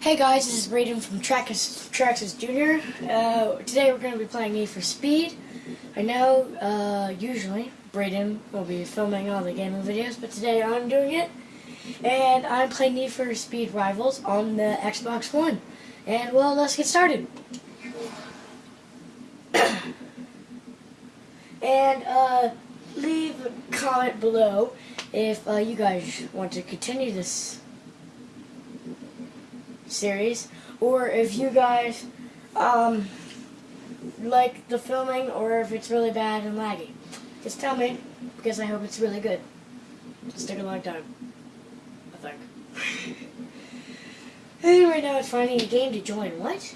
Hey guys, this is Braden from Traxxas, Jr. Uh, today we're going to be playing Need for Speed. I know, uh, usually, Braden will be filming all the gaming videos, but today I'm doing it. And I'm playing Need for Speed Rivals on the Xbox One. And, well, let's get started. and, uh, leave a comment below if uh, you guys want to continue this series, or if you guys um, like the filming, or if it's really bad and laggy. Just tell me, because I hope it's really good. It'll take a long time, I think. anyway, now it's finding a game to join. What?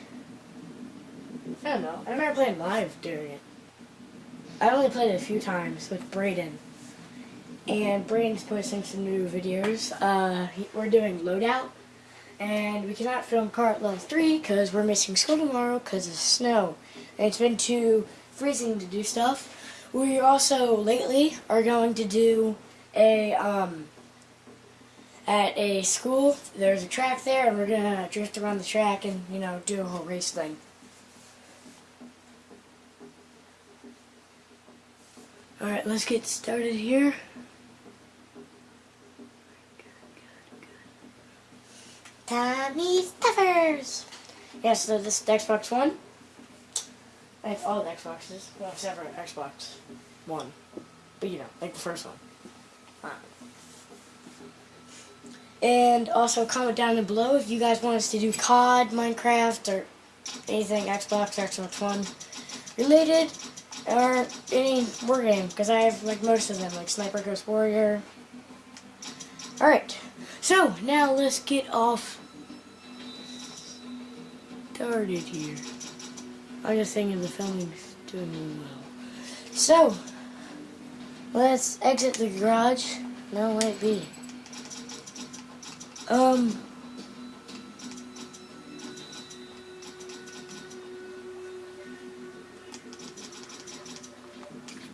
I don't know. I've never played live during it. I only played it a few times with Braden. And Braden's posting some new videos. Uh, we're doing Loadout and we cannot film car level 3 because we're missing school tomorrow because of snow. And it's been too freezing to do stuff. We also, lately, are going to do a, um, at a school, there's a track there, and we're going to drift around the track and, you know, do a whole race thing. Alright, let's get started here. Tommy Stuffers! Yeah, so this is the Xbox One. I have all the Xboxes. Well, except for Xbox One. But you know, like the first one. And also comment down below if you guys want us to do COD, Minecraft, or anything Xbox, Xbox One related, or any war game, because I have like most of them, like Sniper Ghost Warrior. Alright. So, now let's get off started here. I'm just thinking the filming's doing really well. So, let's exit the garage. No, wait, B. Um,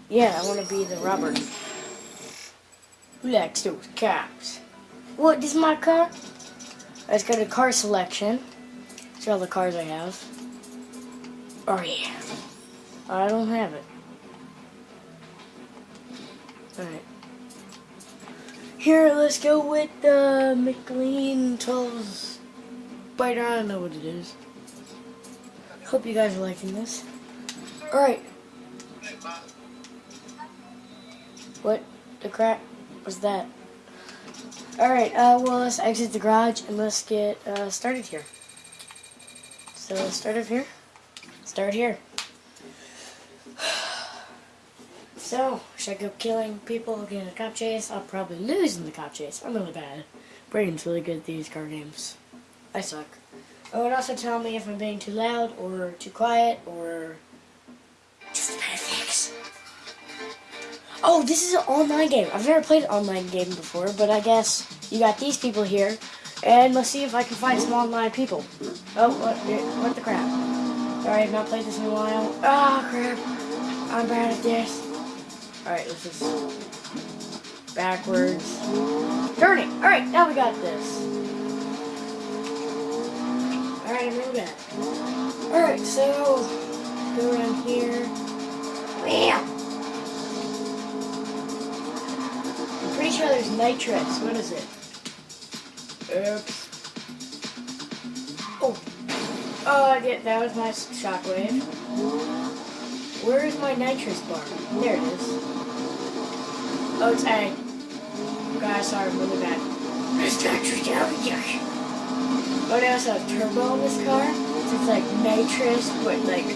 yeah, I want to be the robber. Who likes those cars? What, this is my car? Let's go to car selection. See all the cars I have. Oh yeah. I don't have it. Alright. Here, let's go with the McLaren 12 Spider. I don't know what it is. Hope you guys are liking this. Alright. What the crap was that? Alright, uh, well, let's exit the garage and let's get uh, started here. So let's start over here. Start here. So, should I go killing people, getting a cop chase? I'll probably lose in the cop chase. I'm really bad. Brain's really good at these car games. I suck. Oh, and also tell me if I'm being too loud, or too quiet, or just a better fix. Oh, this is an online game. I've never played an online game before, but I guess you got these people here, and let's see if I can find some online people. Oh, what, what the crap? Sorry, I've not played this in a while. Ah, oh, crap. I'm bad at this. Alright, let's just... Backwards. Turning! Alright, now we got this. Alright, I'm really. Alright, so... Go around here. Bam! Nitrous. What is it? Oops. Oh. Oh, yeah, that was my shockwave. Where is my nitrous bar? There it is. Oh, it's A. Guys, sorry, I'm really bad. There's nitrous down here. Oh, they also have turbo in this car. So it's like nitrous, but like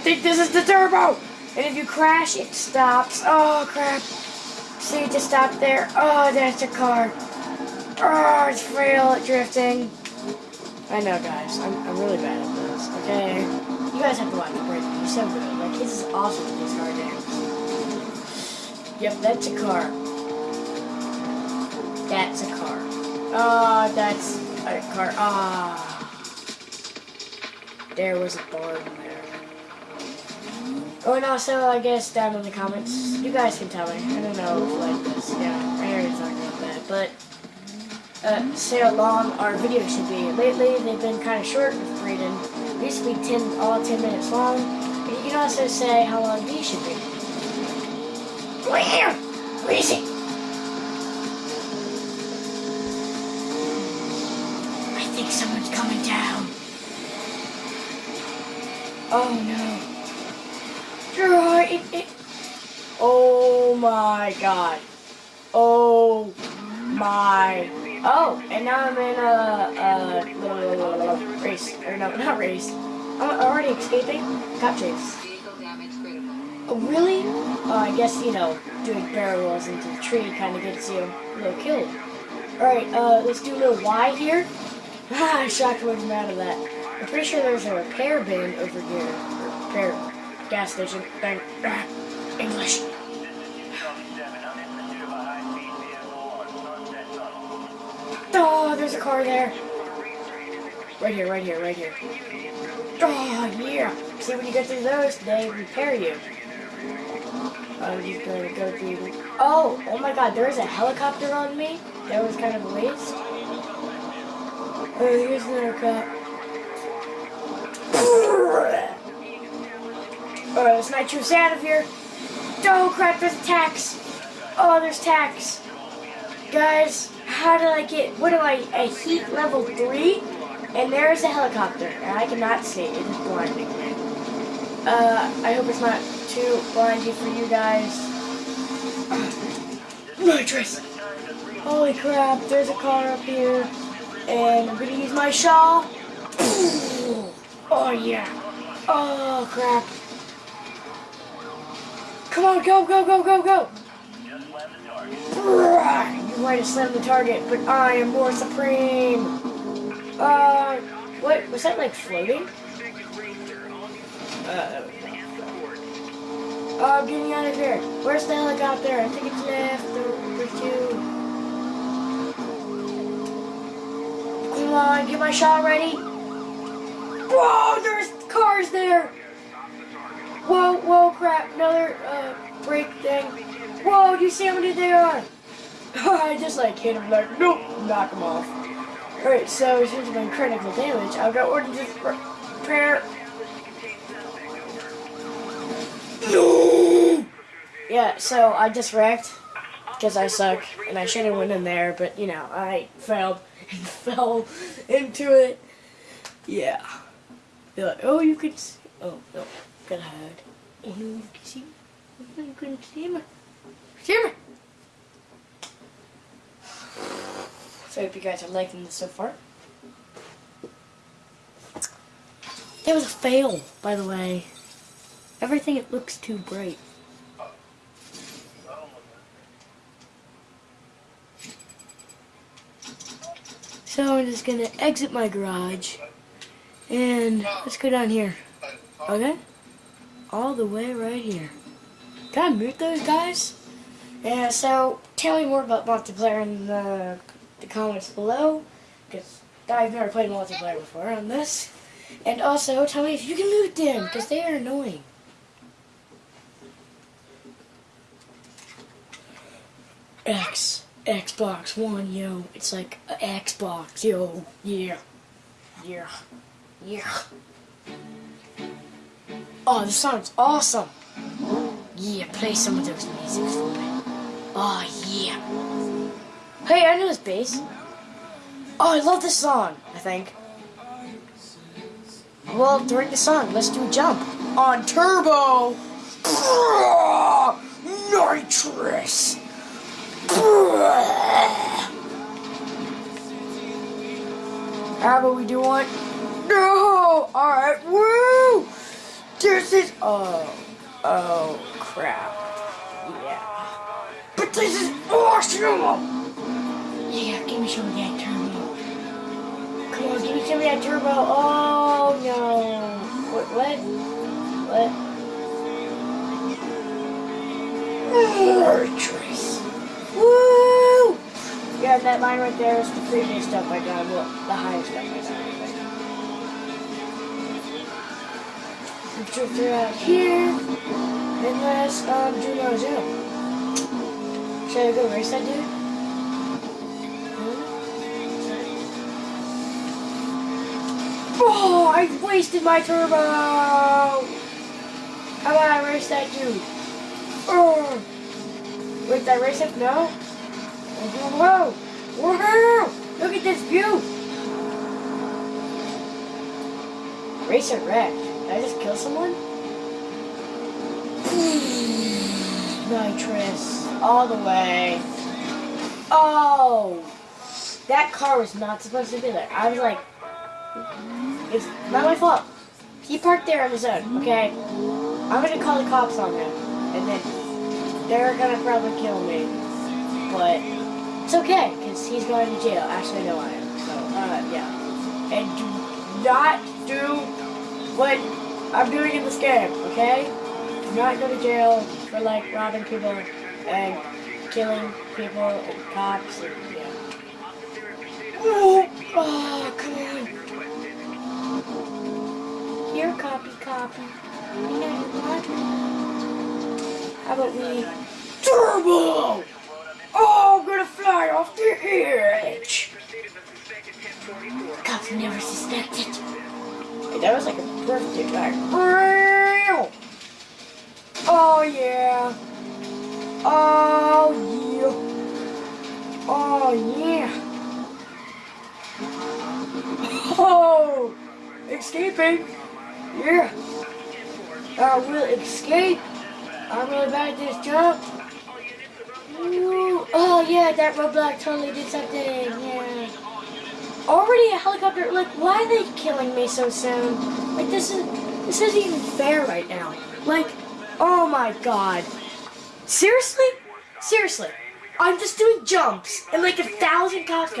think this is the turbo! And if you crash, it stops. Oh, crap. See, just stop there. Oh, that's a car. Oh, it's at drifting. I know, guys. I'm, I'm really bad at this, okay? You guys have to watch the Break. He's so good. Like, this is awesome these car games. Yep, that's a car. That's a car. Oh, that's a car. Ah. there was a barn. Oh, and also, I guess down in the comments, you guys can tell me. I don't know like this. Yeah, I already talked about that. But uh, say how long our videos should be. Lately, they've been kind of short with reading. They used to be 10, all 10 minutes long. But you can also say how long these should be. Right here! Where is it? I think someone's coming down. Oh no. My god. Oh my. Oh, and now I'm in a, a, a race. Or no, not race. I'm already escaping. Cop chase. Oh, really? Oh, I guess, you know, doing barrel rolls into the tree kind of gets you a little killed. Alright, uh, let's do a little Y here. Ah, Shockwave's out of that. I'm pretty sure there's a repair bin over here. Repair gas station. Bang. Ah, English. There's a car there. Right here, right here, right here. Oh, yeah. See, when you get through those, they repair you. Oh, I'm just gonna go through. Oh, oh my god, there's a helicopter on me? That was kind of a waste. Oh, here's another cop. Alright, oh, let's nitrous out of here. Oh crap, there's tax. Oh, there's tax. Guys, how do I get, what am I, a heat level 3? And there's a helicopter, and I cannot see, it is blinding me. Uh, I hope it's not too blinding for you guys. Nitrous! Holy crap, there's a car up here, and I'm gonna use my shawl. Oh yeah. Oh crap. Come on, go, go, go, go, go! Might have slammed the target, but I am more supreme! Uh, what, was that like floating? Uh, oh, get me out of here. Where's the helicopter? I think it's left over two. Come on, get my shot ready. Whoa, there's cars there! Whoa, whoa, crap, another uh, brake thing. Whoa, do you see how many they are? I just like hit him like, nope, knock him off. Alright, so since I'm critical damage, I've got order to prepare. No! Yeah, so I just wrecked because I suck and I should have went in there, but you know, I failed and fell into it. Yeah. They're like, oh, you could see. Oh, no. Gotta hide. Oh, no, you can see oh, me. Oh, no, you couldn't see me. See me! So I hope you guys are liking this so far. That was a fail, by the way. Everything it looks too bright. So I'm just gonna exit my garage and let's go down here. Okay? All the way right here. Can I mute those guys? Yeah, so tell me more about multiplayer in the, the comments below, because I've never played multiplayer before on this. And also, tell me if you can mute them, because they are annoying. X, Xbox One, yo. It's like Xbox, yo. Yeah. Yeah. Yeah. Oh, this song's awesome. Yeah, play some of those music for me. Oh, yeah. Hey, I know this bass. Oh, I love this song, I think. Well, during the song, let's do a jump. On turbo! Nitrous! How about we do one? No! Alright, woo! This is. Oh. Oh, crap. This is awesome! Yeah, give me some of that turbo. Come on, give me some of that turbo. Oh, no. What? What? What? Nitrous. Woo! Yeah, that line right there is the previous stuff I got. Well, the highest stuff I got. Drift around here. Unless um, Juno's in. Should I go race that dude? Hmm? Oh, I wasted my turbo! How about I race that dude? Oh! Wait, did I race him? No? Whoa! Whoa! Look at this view! Racer wreck. Did I just kill someone? Hmm. Nitrous. All the way. Oh! That car was not supposed to be there. I was like, it's not my fault. He parked there on his own, okay? I'm gonna call the cops on him. And then they're gonna probably kill me. But it's okay, because he's going to jail. Actually, no, I am. So, uh, yeah. And do not do what I'm doing in this game, okay? Do not go to jail for, like, robbing people and killing people and cops and, yeah. Oh, oh come on. Here, copy, copy. You know what? How about we... Turbo! Oh, I'm gonna fly off the edge! Cops never suspected. That was like a birthday like! Oh, yeah. Oh, yeah. Oh, yeah. Oh! Escaping! Yeah! I will escape! I'm really bad at this jump! Ooh. Oh yeah, that roadblock totally did something, yeah. Already a helicopter, like, why are they killing me so soon? Like, this is, this isn't even fair right now. Like, oh my god. Seriously? Seriously. I'm just doing jumps, and like a thousand cops.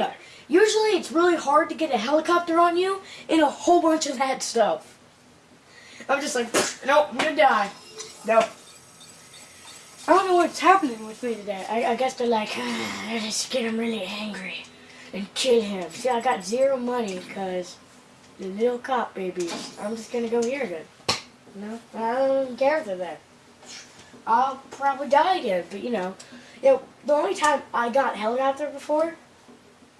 Usually it's really hard to get a helicopter on you and a whole bunch of that stuff. I'm just like, nope, I'm gonna die. Nope. I don't know what's happening with me today. I, I guess they're like, ah, let's get him really angry and kill him. See, I got zero money because the little cop babies. I'm just gonna go here then. No, I don't care if they're there. I'll probably die again, but you know, you know, the only time I got helicopter before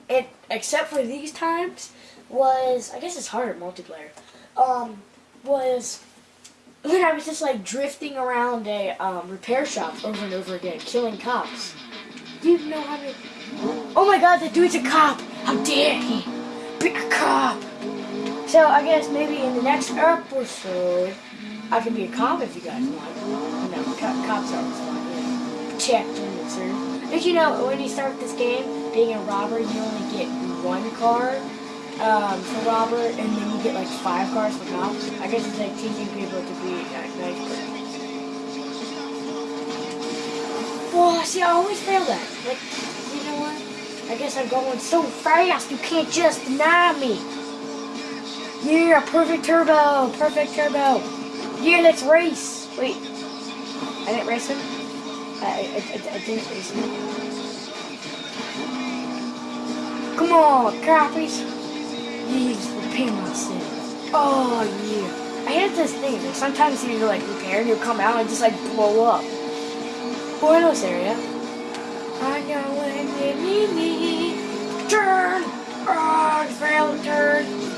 it except for these times was I guess it's harder multiplayer. Um, was when I was just like drifting around a um, repair shop over and over again, killing cops. Do you know how many? Oh my God, the dude's a cop! How dare he? Be a cop! So I guess maybe in the next episode, I can be a cop if you guys want. You know, co cops are always fun. Yeah. Protect. Did you know when you start this game? being a robber, you only get one car um, for robber, and then you get like five cars for cops. I guess it's like teaching people to be uh, nice person. See, I always fail that. Like, you know what? I guess I'm going so fast, you can't just deny me. Yeah, perfect turbo, perfect turbo. Yeah, let's race. Wait, I didn't race him? I, I, I, I didn't race him. Come on, copies. These myself. Oh, yeah. I hate this thing. Like, sometimes you like repair and you come out and just like blow up. Buenos area. I know when you need me. Turn! Oh, failed turn.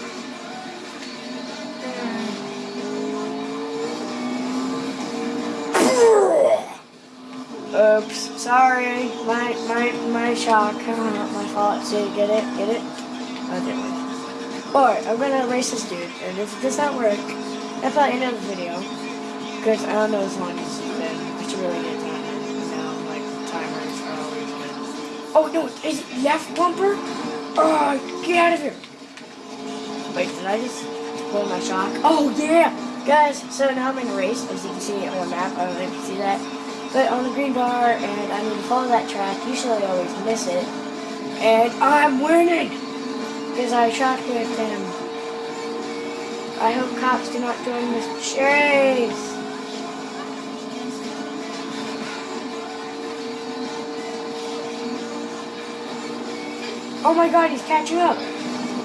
Oops, sorry. My my my shock. not my fault. See, get it? Get it? Okay. Alright, I'm gonna race this dude, and if it does not work, that's the end of the video. Because I don't know as long as you've been. I should really get time. Know, like timers are always good. Oh no, is it left bumper? Oh, get out of here! Wait, did I just pull my shock? Oh yeah! Guys, so now I'm in a race, as you can see on the map. I don't know if you see that but on the green bar, and I need to follow that track. Usually I always miss it. And I'm winning! Because I shot with them. I hope cops do not join this chase. Oh my god, he's catching up.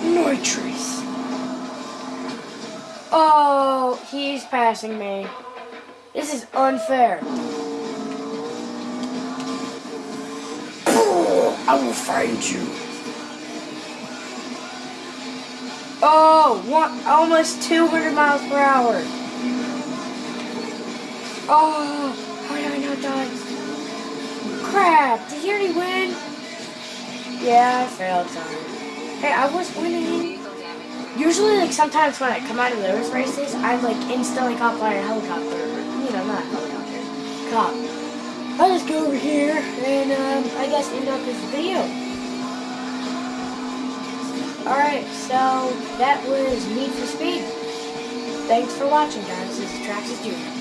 Nitrous. Oh, he's passing me. This is unfair. I will find you. Oh, one, almost 200 miles per hour. Oh, how did I not die? Crap, did he already win? Yeah, I failed, sorry. Hey, I was winning. Usually, like, sometimes when I come out of those races, I'm, like, instantly caught by a helicopter. You know, not helicopter. Cop. I'll just go over here and, um, I guess end up this video. Alright, so that was Need for Speed. Thanks for watching, guys. This is Traxxas Jr.